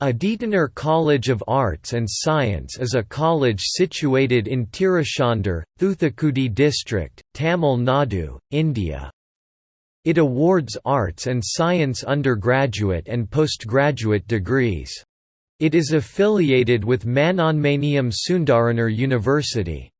Aditanar College of Arts and Science is a college situated in Tiruchendur, Thoothukudi district, Tamil Nadu, India. It awards arts and science undergraduate and postgraduate degrees. It is affiliated with Manonmaniam Sundaranar University.